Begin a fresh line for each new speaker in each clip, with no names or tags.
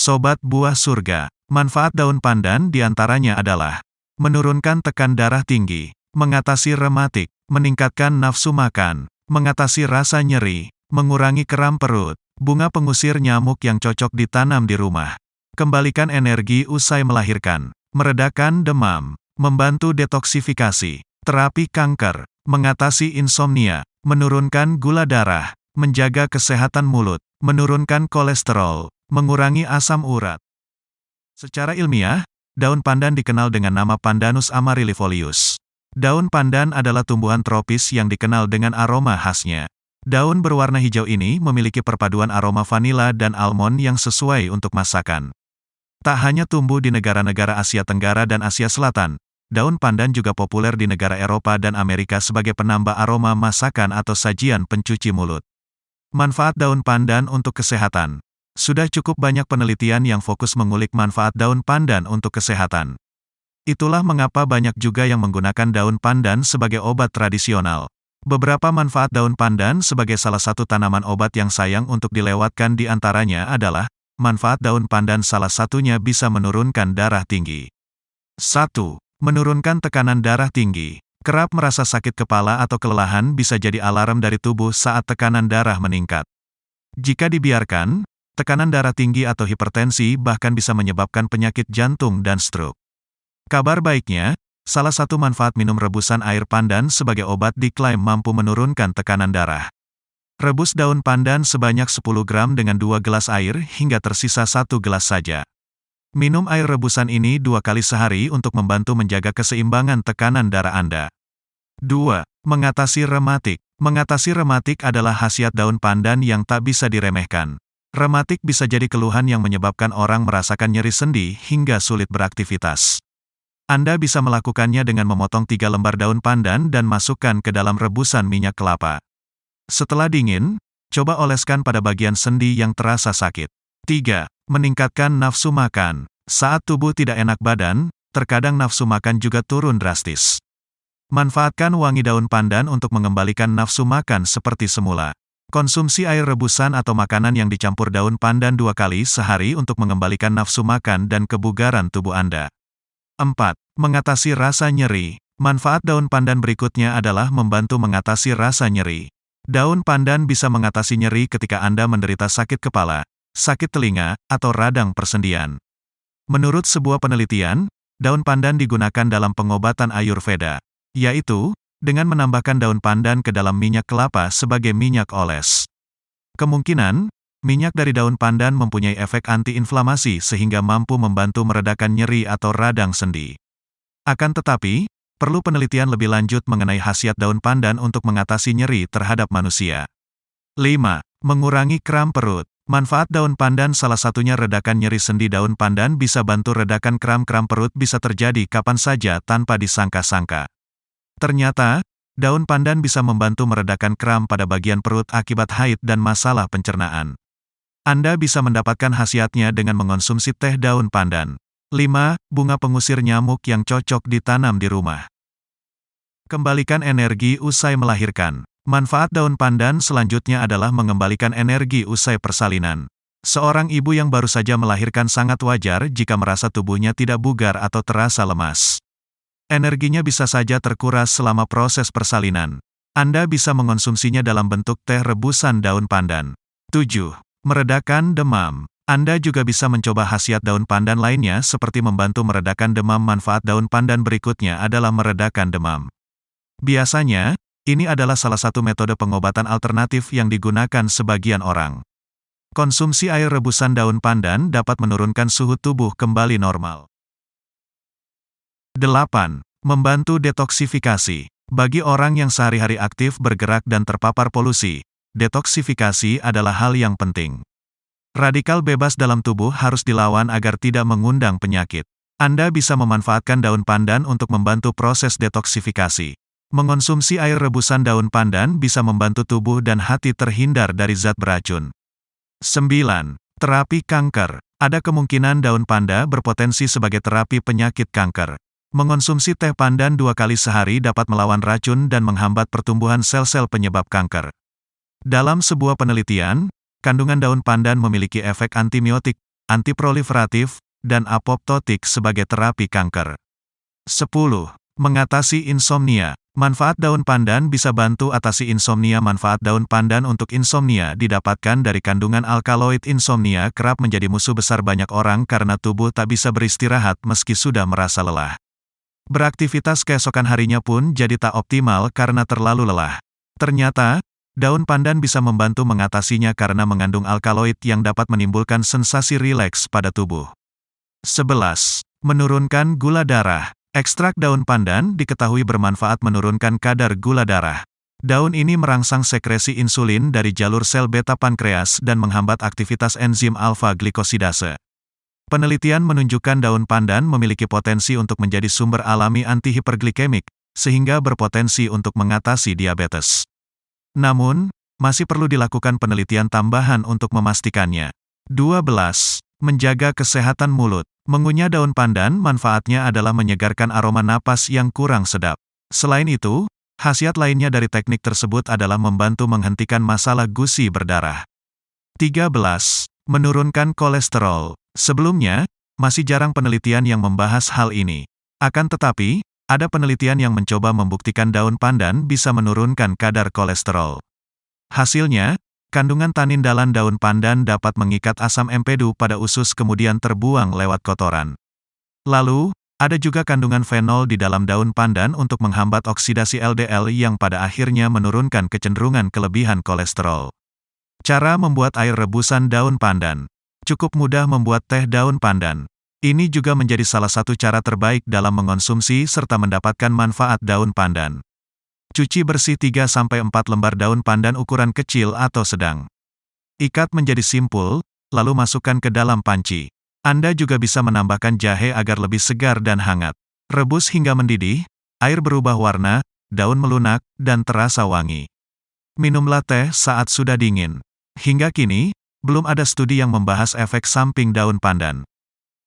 Sobat buah surga, manfaat daun pandan di antaranya adalah menurunkan tekan darah tinggi, mengatasi rematik, meningkatkan nafsu makan, mengatasi rasa nyeri, mengurangi kram perut, bunga pengusir nyamuk yang cocok ditanam di rumah, kembalikan energi usai melahirkan, meredakan demam, membantu detoksifikasi, terapi kanker, mengatasi insomnia, menurunkan gula darah, menjaga kesehatan mulut, menurunkan kolesterol, mengurangi asam urat. Secara ilmiah, daun pandan dikenal dengan nama Pandanus amaryllifolius. Daun pandan adalah tumbuhan tropis yang dikenal dengan aroma khasnya. Daun berwarna hijau ini memiliki perpaduan aroma vanila dan almond yang sesuai untuk masakan. Tak hanya tumbuh di negara-negara Asia Tenggara dan Asia Selatan, daun pandan juga populer di negara Eropa dan Amerika sebagai penambah aroma masakan atau sajian pencuci mulut. Manfaat daun pandan untuk kesehatan sudah cukup banyak penelitian yang fokus mengulik manfaat daun pandan untuk kesehatan. Itulah mengapa banyak juga yang menggunakan daun pandan sebagai obat tradisional. Beberapa manfaat daun pandan sebagai salah satu tanaman obat yang sayang untuk dilewatkan di antaranya adalah, manfaat daun pandan salah satunya bisa menurunkan darah tinggi. 1. Menurunkan tekanan darah tinggi. Kerap merasa sakit kepala atau kelelahan bisa jadi alarm dari tubuh saat tekanan darah meningkat. Jika dibiarkan, tekanan darah tinggi atau hipertensi bahkan bisa menyebabkan penyakit jantung dan stroke. Kabar baiknya, salah satu manfaat minum rebusan air pandan sebagai obat diklaim mampu menurunkan tekanan darah. Rebus daun pandan sebanyak 10 gram dengan 2 gelas air hingga tersisa satu gelas saja. Minum air rebusan ini dua kali sehari untuk membantu menjaga keseimbangan tekanan darah Anda. 2. Mengatasi rematik. Mengatasi rematik adalah khasiat daun pandan yang tak bisa diremehkan. Rematik bisa jadi keluhan yang menyebabkan orang merasakan nyeri sendi hingga sulit beraktivitas. Anda bisa melakukannya dengan memotong tiga lembar daun pandan dan masukkan ke dalam rebusan minyak kelapa. Setelah dingin, coba oleskan pada bagian sendi yang terasa sakit. 3. Meningkatkan nafsu makan. Saat tubuh tidak enak badan, terkadang nafsu makan juga turun drastis. Manfaatkan wangi daun pandan untuk mengembalikan nafsu makan seperti semula. Konsumsi air rebusan atau makanan yang dicampur daun pandan dua kali sehari untuk mengembalikan nafsu makan dan kebugaran tubuh Anda. 4. Mengatasi rasa nyeri. Manfaat daun pandan berikutnya adalah membantu mengatasi rasa nyeri. Daun pandan bisa mengatasi nyeri ketika Anda menderita sakit kepala, sakit telinga, atau radang persendian. Menurut sebuah penelitian, daun pandan digunakan dalam pengobatan Ayurveda, yaitu dengan menambahkan daun pandan ke dalam minyak kelapa sebagai minyak oles. Kemungkinan, minyak dari daun pandan mempunyai efek antiinflamasi sehingga mampu membantu meredakan nyeri atau radang sendi. Akan tetapi, perlu penelitian lebih lanjut mengenai khasiat daun pandan untuk mengatasi nyeri terhadap manusia. 5. Mengurangi kram perut. Manfaat daun pandan salah satunya redakan nyeri sendi daun pandan bisa bantu redakan kram-kram perut bisa terjadi kapan saja tanpa disangka-sangka. Ternyata, daun pandan bisa membantu meredakan kram pada bagian perut akibat haid dan masalah pencernaan. Anda bisa mendapatkan khasiatnya dengan mengonsumsi teh daun pandan. 5. Bunga pengusir nyamuk yang cocok ditanam di rumah. Kembalikan energi usai melahirkan. Manfaat daun pandan selanjutnya adalah mengembalikan energi usai persalinan. Seorang ibu yang baru saja melahirkan sangat wajar jika merasa tubuhnya tidak bugar atau terasa lemas. Energinya bisa saja terkuras selama proses persalinan. Anda bisa mengonsumsinya dalam bentuk teh rebusan daun pandan. 7. Meredakan demam. Anda juga bisa mencoba khasiat daun pandan lainnya seperti membantu meredakan demam. Manfaat daun pandan berikutnya adalah meredakan demam. Biasanya, ini adalah salah satu metode pengobatan alternatif yang digunakan sebagian orang. Konsumsi air rebusan daun pandan dapat menurunkan suhu tubuh kembali normal. 8. Membantu detoksifikasi. Bagi orang yang sehari-hari aktif bergerak dan terpapar polusi, detoksifikasi adalah hal yang penting. Radikal bebas dalam tubuh harus dilawan agar tidak mengundang penyakit. Anda bisa memanfaatkan daun pandan untuk membantu proses detoksifikasi. Mengonsumsi air rebusan daun pandan bisa membantu tubuh dan hati terhindar dari zat beracun. 9. Terapi kanker. Ada kemungkinan daun panda berpotensi sebagai terapi penyakit kanker. Mengonsumsi teh pandan dua kali sehari dapat melawan racun dan menghambat pertumbuhan sel-sel penyebab kanker. Dalam sebuah penelitian, kandungan daun pandan memiliki efek antimiotik, antiproliferatif, dan apoptotik sebagai terapi kanker. 10. Mengatasi insomnia. Manfaat daun pandan bisa bantu atasi insomnia. Manfaat daun pandan untuk insomnia didapatkan dari kandungan alkaloid. Insomnia kerap menjadi musuh besar banyak orang karena tubuh tak bisa beristirahat meski sudah merasa lelah. Beraktivitas keesokan harinya pun jadi tak optimal karena terlalu lelah. Ternyata, daun pandan bisa membantu mengatasinya karena mengandung alkaloid yang dapat menimbulkan sensasi rileks pada tubuh. 11. Menurunkan gula darah. Ekstrak daun pandan diketahui bermanfaat menurunkan kadar gula darah. Daun ini merangsang sekresi insulin dari jalur sel beta pankreas dan menghambat aktivitas enzim alfa-glikosidase. Penelitian menunjukkan daun pandan memiliki potensi untuk menjadi sumber alami antihiperglikemik, sehingga berpotensi untuk mengatasi diabetes. Namun, masih perlu dilakukan penelitian tambahan untuk memastikannya. 12. Menjaga kesehatan mulut. Mengunyah daun pandan manfaatnya adalah menyegarkan aroma napas yang kurang sedap. Selain itu, khasiat lainnya dari teknik tersebut adalah membantu menghentikan masalah gusi berdarah. 13. Menurunkan kolesterol. Sebelumnya, masih jarang penelitian yang membahas hal ini. Akan tetapi, ada penelitian yang mencoba membuktikan daun pandan bisa menurunkan kadar kolesterol. Hasilnya, Kandungan tanin dalam daun pandan dapat mengikat asam empedu pada usus kemudian terbuang lewat kotoran. Lalu, ada juga kandungan fenol di dalam daun pandan untuk menghambat oksidasi LDL yang pada akhirnya menurunkan kecenderungan kelebihan kolesterol. Cara membuat air rebusan daun pandan. Cukup mudah membuat teh daun pandan. Ini juga menjadi salah satu cara terbaik dalam mengonsumsi serta mendapatkan manfaat daun pandan. Cuci bersih 3-4 lembar daun pandan ukuran kecil atau sedang. Ikat menjadi simpul, lalu masukkan ke dalam panci. Anda juga bisa menambahkan jahe agar lebih segar dan hangat. Rebus hingga mendidih, air berubah warna, daun melunak, dan terasa wangi. Minumlah teh saat sudah dingin. Hingga kini, belum ada studi yang membahas efek samping daun pandan.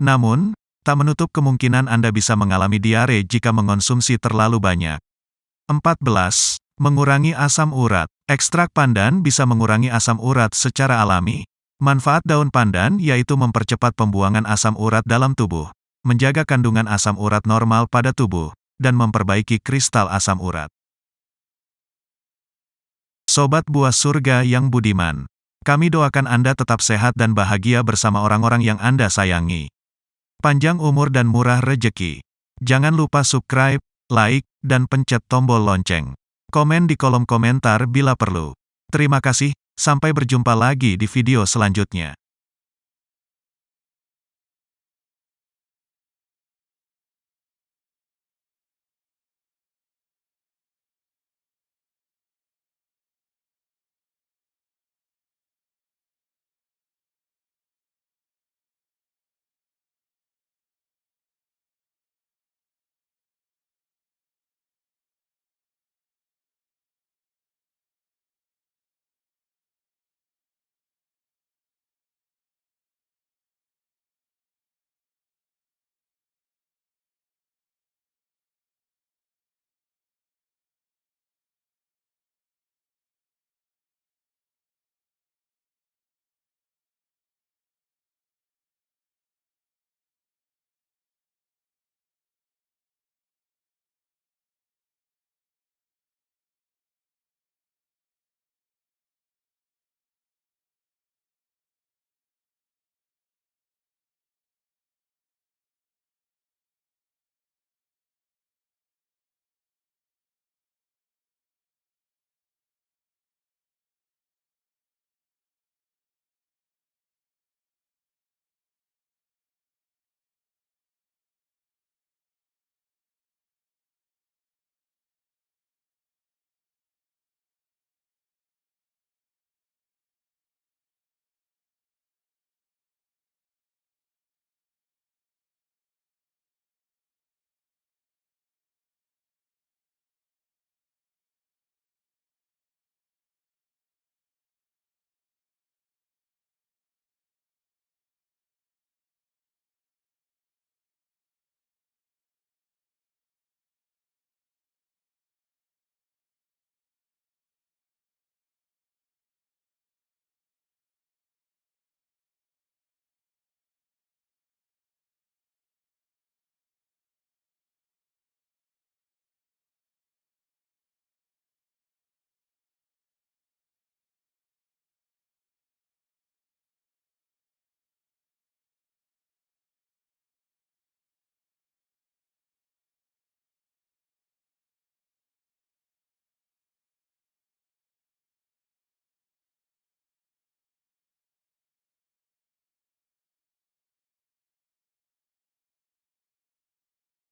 Namun, tak menutup kemungkinan Anda bisa mengalami diare jika mengonsumsi terlalu banyak. 14. Mengurangi asam urat. Ekstrak pandan bisa mengurangi asam urat secara alami. Manfaat daun pandan yaitu mempercepat pembuangan asam urat dalam tubuh, menjaga kandungan asam urat normal pada tubuh, dan memperbaiki kristal asam urat. Sobat buah surga yang budiman, kami doakan Anda tetap sehat dan bahagia bersama orang-orang yang Anda sayangi. Panjang umur dan murah rejeki. Jangan lupa subscribe, like, dan pencet tombol lonceng. Komen di kolom komentar bila perlu. Terima kasih, sampai berjumpa lagi di video selanjutnya.